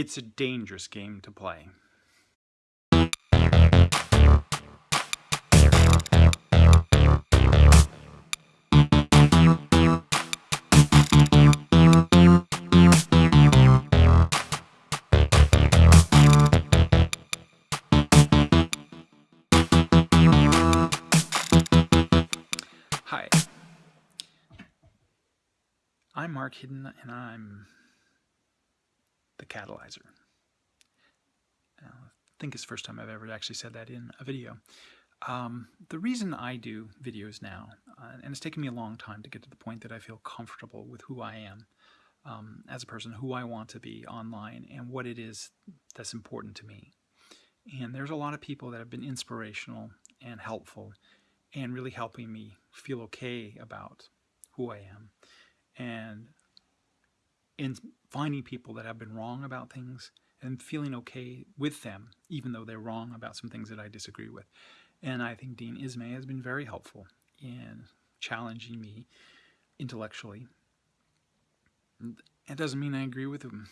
It's a dangerous game to play. Hi, I'm Mark Hidden and I'm the catalyzer. I think it's the first time I've ever actually said that in a video. Um, the reason I do videos now, uh, and it's taken me a long time to get to the point that I feel comfortable with who I am um, as a person, who I want to be online, and what it is that's important to me. And there's a lot of people that have been inspirational and helpful and really helping me feel okay about who I am. And in finding people that have been wrong about things and feeling okay with them, even though they're wrong about some things that I disagree with. And I think Dean Esmay has been very helpful in challenging me intellectually. It doesn't mean I agree with him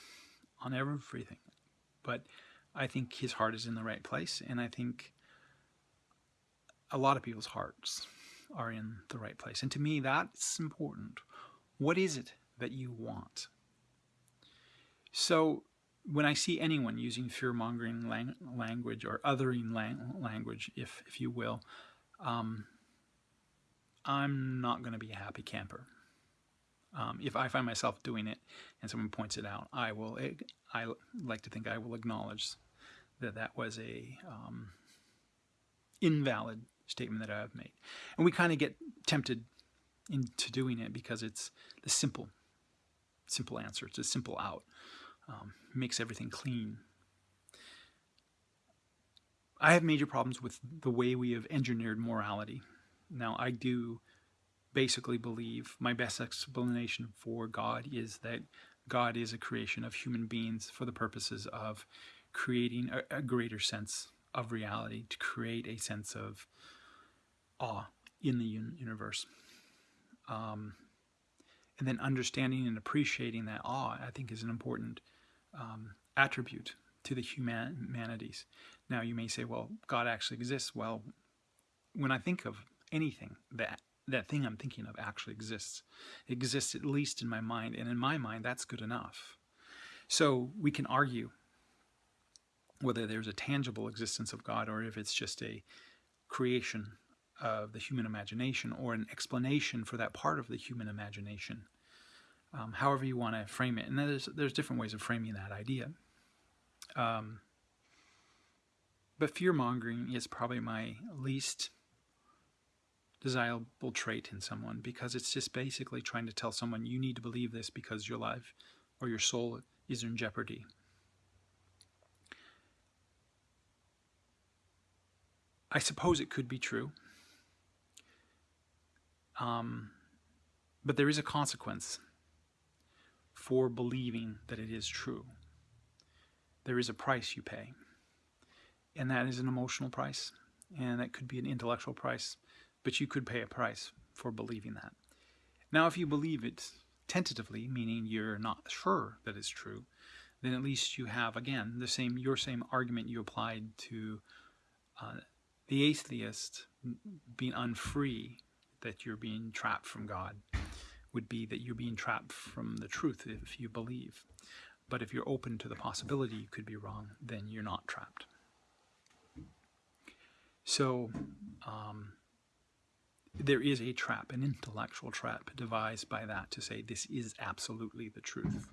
on everything, but I think his heart is in the right place, and I think a lot of people's hearts are in the right place. And to me, that's important. What is it that you want? So when I see anyone using fear-mongering lang language or othering lang language, if, if you will, um, I'm not going to be a happy camper. Um, if I find myself doing it and someone points it out, I will. I like to think I will acknowledge that that was a um, invalid statement that I've made. And we kind of get tempted into doing it because it's the simple, simple answer. It's a simple out. Um, makes everything clean. I have major problems with the way we have engineered morality. Now, I do basically believe my best explanation for God is that God is a creation of human beings for the purposes of creating a, a greater sense of reality, to create a sense of awe in the universe. Um, and then understanding and appreciating that awe, I think, is an important um, attribute to the human humanities. Now, you may say, well, God actually exists. Well, when I think of anything, that that thing I'm thinking of actually exists. It exists at least in my mind, and in my mind, that's good enough. So we can argue whether there's a tangible existence of God or if it's just a creation of the human imagination or an explanation for that part of the human imagination, um, however you want to frame it. And there's, there's different ways of framing that idea. Um, but fear-mongering is probably my least desirable trait in someone because it's just basically trying to tell someone you need to believe this because your life or your soul is in jeopardy. I suppose it could be true. Um, but there is a consequence for believing that it is true. There is a price you pay, and that is an emotional price, and that could be an intellectual price, but you could pay a price for believing that. Now, if you believe it tentatively, meaning you're not sure that it's true, then at least you have, again, the same your same argument you applied to uh, the atheist being unfree that you're being trapped from God would be that you're being trapped from the truth if you believe. But if you're open to the possibility you could be wrong, then you're not trapped. So um, there is a trap, an intellectual trap devised by that to say this is absolutely the truth.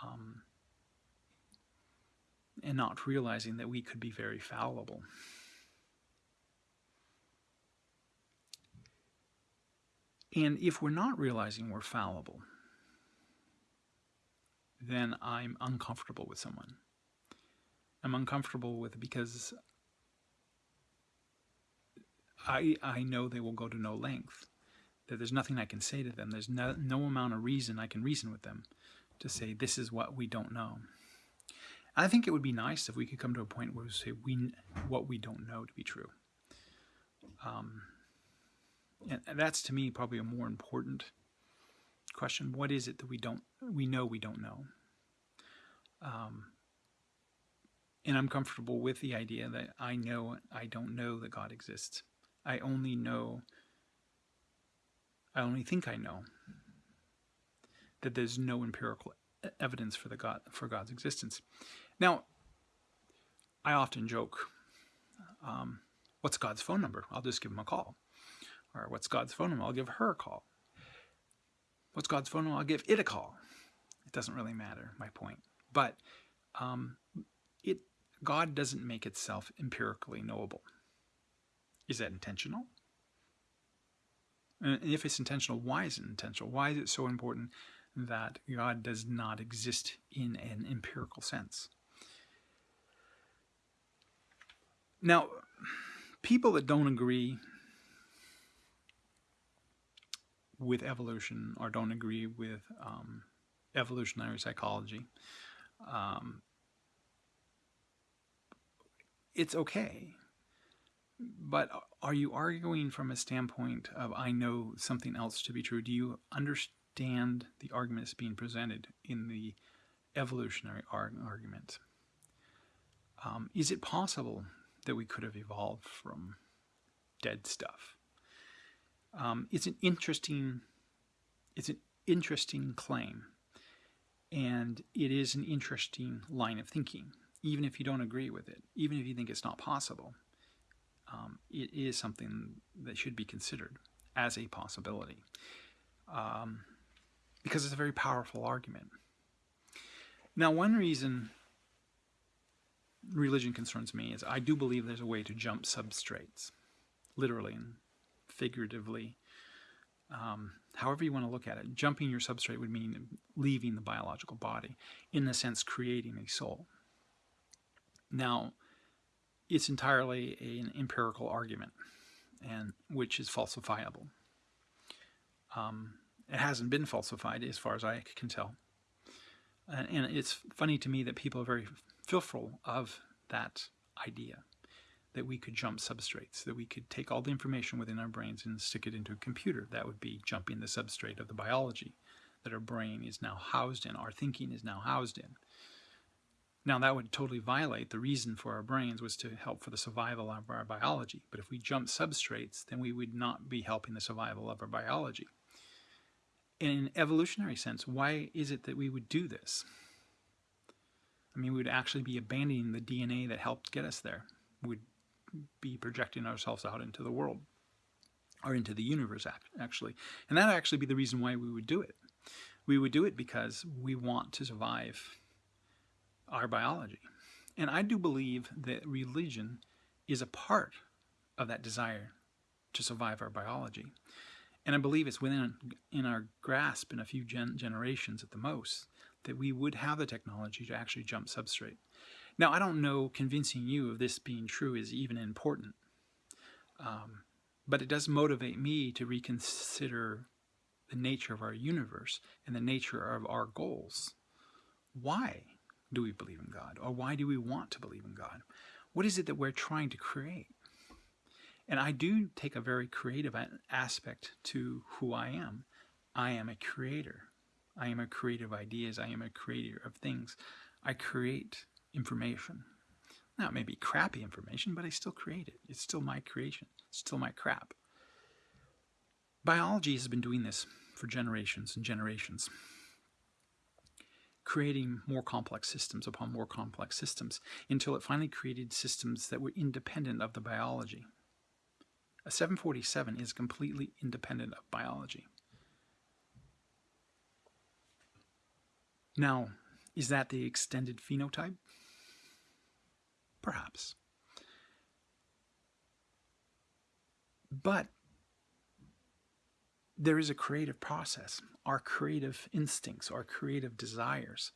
Um, and not realizing that we could be very fallible. And if we're not realizing we're fallible, then I'm uncomfortable with someone. I'm uncomfortable with because I, I know they will go to no length, that there's nothing I can say to them. There's no, no amount of reason I can reason with them to say this is what we don't know. I think it would be nice if we could come to a point where we say we what we don't know to be true. Um, and that's to me probably a more important question. What is it that we don't we know we don't know? Um, and I'm comfortable with the idea that I know I don't know that God exists. I only know, I only think I know that there's no empirical evidence for the God for God's existence. Now, I often joke, um, "What's God's phone number?" I'll just give him a call. Or what's God's phone number? I'll give her a call. What's God's phone number? I'll give it a call. It doesn't really matter. My point, but um, it God doesn't make itself empirically knowable. Is that intentional? And if it's intentional, why is it intentional? Why is it so important that God does not exist in an empirical sense? Now, people that don't agree with evolution or don't agree with um, evolutionary psychology, um, it's okay. But are you arguing from a standpoint of I know something else to be true? Do you understand the arguments being presented in the evolutionary argument? Um, is it possible that we could have evolved from dead stuff? Um, it's an interesting, it's an interesting claim, and it is an interesting line of thinking even if you don't agree with it, even if you think it's not possible, um, it is something that should be considered as a possibility um, because it's a very powerful argument. Now, one reason religion concerns me is I do believe there's a way to jump substrates, literally and figuratively. Um, however you want to look at it, jumping your substrate would mean leaving the biological body, in a sense, creating a soul. Now, it's entirely an empirical argument, and which is falsifiable. Um, it hasn't been falsified as far as I can tell. And, and it's funny to me that people are very fearful of that idea that we could jump substrates, that we could take all the information within our brains and stick it into a computer. That would be jumping the substrate of the biology that our brain is now housed in, our thinking is now housed in. Now that would totally violate the reason for our brains was to help for the survival of our biology. But if we jump substrates, then we would not be helping the survival of our biology. In an evolutionary sense, why is it that we would do this? I mean, we would actually be abandoning the DNA that helped get us there. We'd be projecting ourselves out into the world or into the universe, actually. And that actually be the reason why we would do it. We would do it because we want to survive our biology. And I do believe that religion is a part of that desire to survive our biology. And I believe it's within in our grasp in a few gen generations at the most that we would have the technology to actually jump substrate. Now, I don't know convincing you of this being true is even important, um, but it does motivate me to reconsider the nature of our universe and the nature of our goals. Why? do we believe in God? Or why do we want to believe in God? What is it that we're trying to create? And I do take a very creative aspect to who I am. I am a creator. I am a creator of ideas. I am a creator of things. I create information. Now, it may be crappy information, but I still create it. It's still my creation. It's still my crap. Biology has been doing this for generations and generations creating more complex systems upon more complex systems until it finally created systems that were independent of the biology. A 747 is completely independent of biology. Now, is that the extended phenotype? Perhaps. But there is a creative process our creative instincts, our creative desires.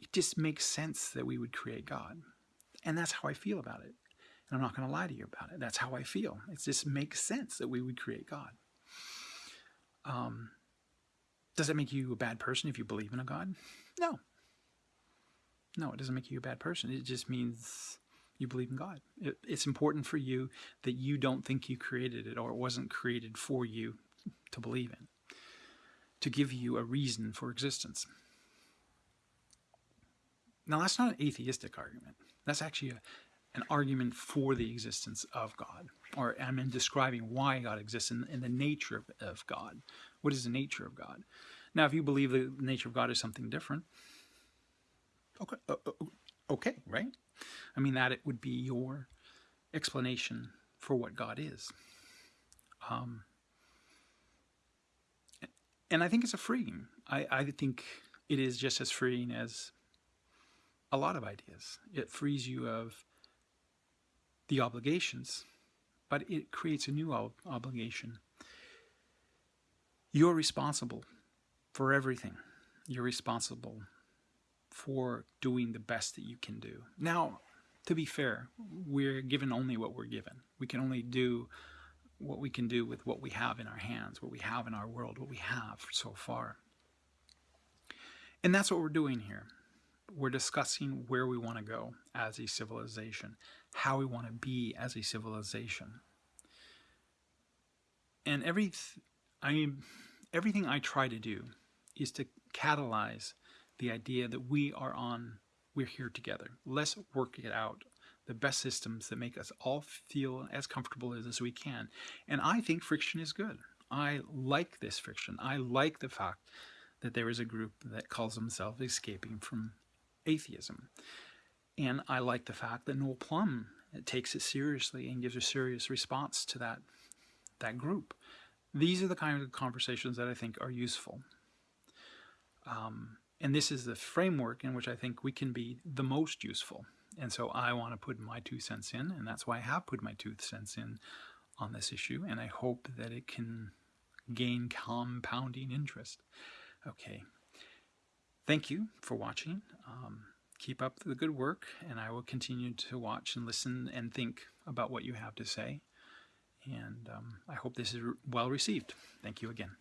It just makes sense that we would create God. And that's how I feel about it. And I'm not going to lie to you about it. That's how I feel. It just makes sense that we would create God. Um, does that make you a bad person if you believe in a God? No. No, it doesn't make you a bad person. It just means you believe in God. It, it's important for you that you don't think you created it or it wasn't created for you to believe in to give you a reason for existence. Now, that's not an atheistic argument. That's actually a, an argument for the existence of God, or I'm in describing why God exists and, and the nature of, of God. What is the nature of God? Now, if you believe the nature of God is something different, okay, uh, uh, okay, right? I mean, that it would be your explanation for what God is. Um, and I think it's a freeing. I, I think it is just as freeing as a lot of ideas. It frees you of the obligations, but it creates a new ob obligation. You're responsible for everything. You're responsible for doing the best that you can do. Now, to be fair, we're given only what we're given. We can only do what we can do with what we have in our hands, what we have in our world, what we have so far. And that's what we're doing here. We're discussing where we want to go as a civilization, how we want to be as a civilization. And every, I mean, everything I try to do is to catalyze the idea that we are on, we're here together. Let's work it out the best systems that make us all feel as comfortable as we can. And I think friction is good. I like this friction. I like the fact that there is a group that calls themselves escaping from atheism. And I like the fact that Noel Plum takes it seriously and gives a serious response to that, that group. These are the kind of conversations that I think are useful. Um, and this is the framework in which I think we can be the most useful. And so I want to put my two cents in, and that's why I have put my two cents in on this issue, and I hope that it can gain compounding interest. Okay. Thank you for watching. Um, keep up the good work, and I will continue to watch and listen and think about what you have to say. And um, I hope this is well received. Thank you again.